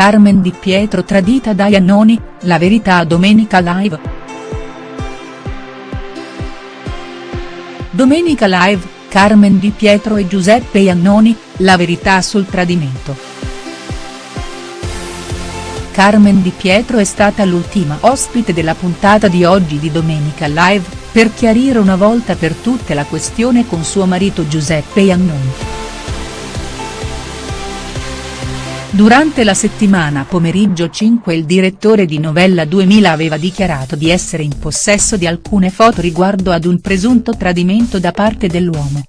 Carmen Di Pietro tradita da Iannoni, la verità a Domenica Live. Domenica Live, Carmen Di Pietro e Giuseppe Iannoni, la verità sul tradimento. Carmen Di Pietro è stata l'ultima ospite della puntata di oggi di Domenica Live, per chiarire una volta per tutte la questione con suo marito Giuseppe Iannoni. Durante la settimana pomeriggio 5 il direttore di Novella 2000 aveva dichiarato di essere in possesso di alcune foto riguardo ad un presunto tradimento da parte dell'uomo.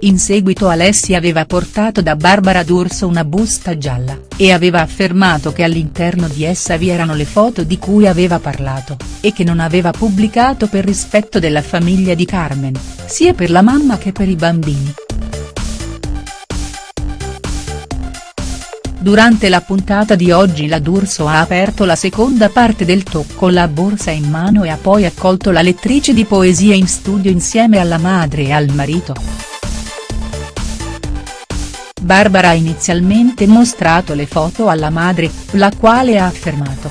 In seguito Alessia aveva portato da Barbara D'Urso una busta gialla, e aveva affermato che all'interno di essa vi erano le foto di cui aveva parlato, e che non aveva pubblicato per rispetto della famiglia di Carmen, sia per la mamma che per i bambini. Durante la puntata di oggi la D'Urso ha aperto la seconda parte del talk con la borsa in mano e ha poi accolto la lettrice di poesia in studio insieme alla madre e al marito. Barbara ha inizialmente mostrato le foto alla madre, la quale ha affermato.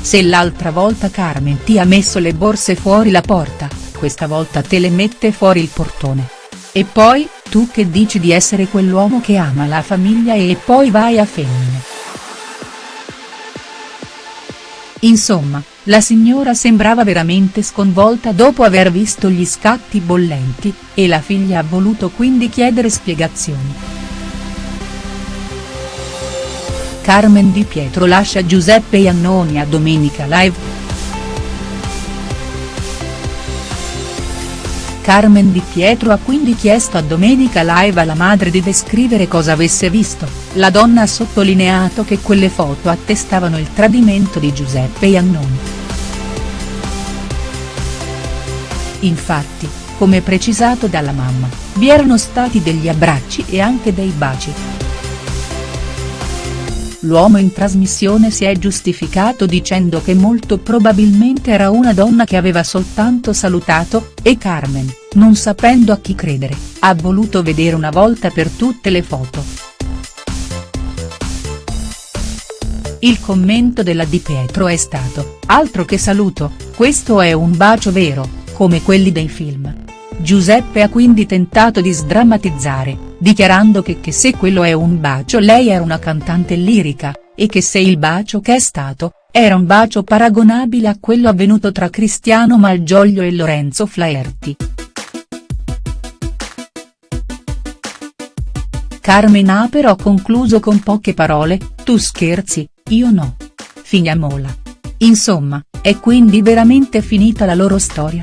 Se l'altra volta Carmen ti ha messo le borse fuori la porta, questa volta te le mette fuori il portone. E poi, tu che dici di essere quell'uomo che ama la famiglia e poi vai a femmine. Insomma, la signora sembrava veramente sconvolta dopo aver visto gli scatti bollenti, e la figlia ha voluto quindi chiedere spiegazioni. Carmen Di Pietro lascia Giuseppe Iannoni a Domenica Live. Carmen Di Pietro ha quindi chiesto a Domenica Live alla madre di descrivere cosa avesse visto, la donna ha sottolineato che quelle foto attestavano il tradimento di Giuseppe Iannoni. Infatti, come precisato dalla mamma, vi erano stati degli abbracci e anche dei baci. L'uomo in trasmissione si è giustificato dicendo che molto probabilmente era una donna che aveva soltanto salutato, e Carmen, non sapendo a chi credere, ha voluto vedere una volta per tutte le foto. Il commento della Di Pietro è stato, altro che saluto, questo è un bacio vero, come quelli dei film. Giuseppe ha quindi tentato di sdrammatizzare, dichiarando che, che se quello è un bacio lei era una cantante lirica, e che se il bacio che è stato, era un bacio paragonabile a quello avvenuto tra Cristiano Malgioglio e Lorenzo Flaherty. Carmen ha però concluso con poche parole, tu scherzi, io no. Finiamola. Insomma, è quindi veramente finita la loro storia?.